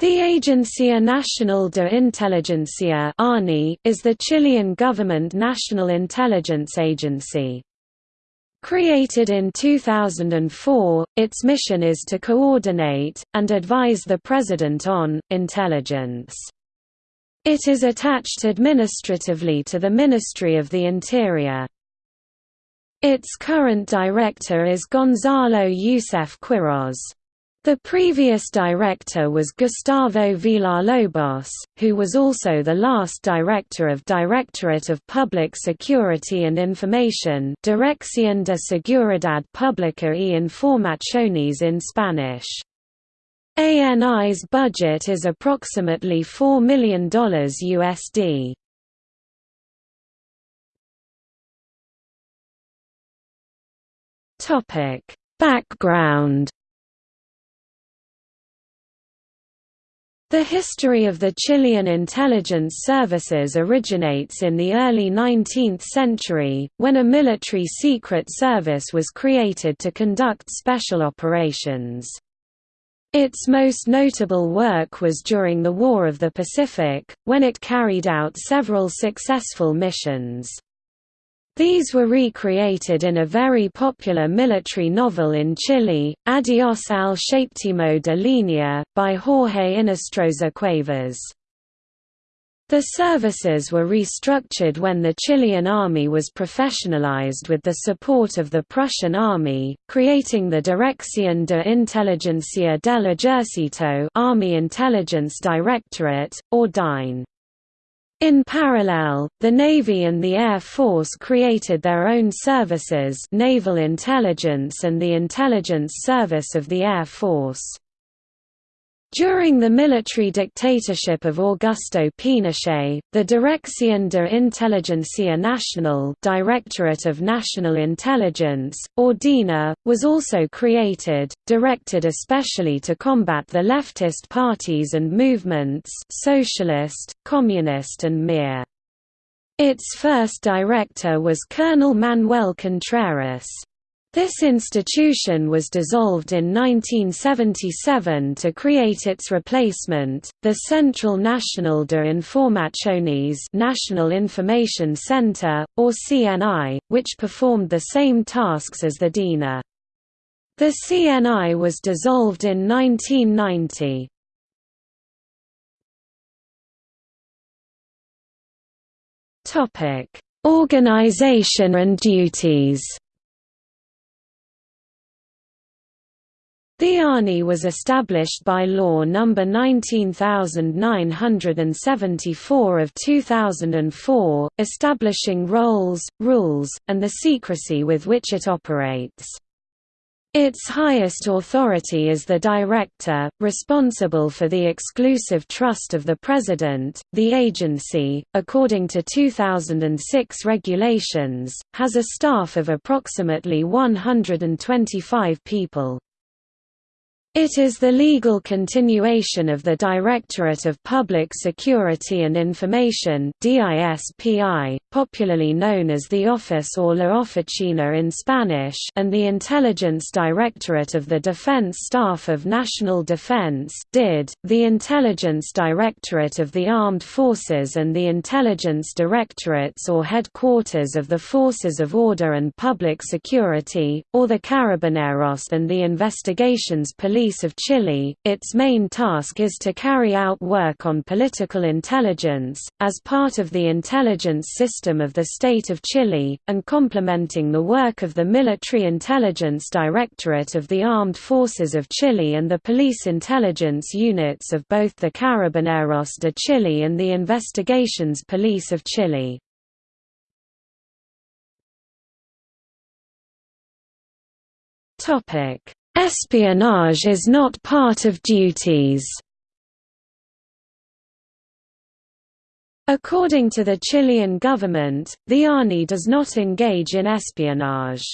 The Agencia Nacional de Inteligencia is the Chilean government national intelligence agency. Created in 2004, its mission is to coordinate, and advise the President on, intelligence. It is attached administratively to the Ministry of the Interior. Its current director is Gonzalo Yuseff Quiroz. The previous director was Gustavo Villalobos, who was also the last director of Directorate of Public Security and Information Dirección de Seguridad Pública y Informaciones in Spanish. ANI's budget is approximately $4 million USD. Background The history of the Chilean intelligence services originates in the early 19th century, when a military secret service was created to conduct special operations. Its most notable work was during the War of the Pacific, when it carried out several successful missions. These were recreated in a very popular military novel in Chile, Adiós al Séptimo de Línea, by Jorge Inostroza Cuevas. The services were restructured when the Chilean army was professionalized with the support of the Prussian army, creating the Dirección de Inteligencia del Ejército Army Intelligence Directorate, or DINE. In parallel, the Navy and the Air Force created their own services Naval Intelligence and the Intelligence Service of the Air Force. During the military dictatorship of Augusto Pinochet, the Dirección de Inteligencia Nacional Directorate of National Intelligence, or DINA, was also created, directed especially to combat the leftist parties and movements socialist, communist and MIR. Its first director was Colonel Manuel Contreras. This institution was dissolved in 1977 to create its replacement, the Central Nacional de Informaciones National Information Center, or CNI, which performed the same tasks as the DINA. The CNI was dissolved in 1990. Organization and duties The ANI was established by Law No. 19974 of 2004, establishing roles, rules, and the secrecy with which it operates. Its highest authority is the Director, responsible for the exclusive trust of the President. The agency, according to 2006 regulations, has a staff of approximately 125 people. It is the legal continuation of the Directorate of Public Security and Information popularly known as the Office or La Oficina in Spanish and the Intelligence Directorate of the Defense Staff of National Defense DID, the Intelligence Directorate of the Armed Forces and the Intelligence Directorates or Headquarters of the Forces of Order and Public Security, or the Carabineros and the Investigations Police Police of Chile, its main task is to carry out work on political intelligence, as part of the intelligence system of the state of Chile, and complementing the work of the Military Intelligence Directorate of the Armed Forces of Chile and the police intelligence units of both the Carabineros de Chile and the Investigations Police of Chile. Topic Espionage is not part of duties. According to the Chilean government, the ANI does not engage in espionage.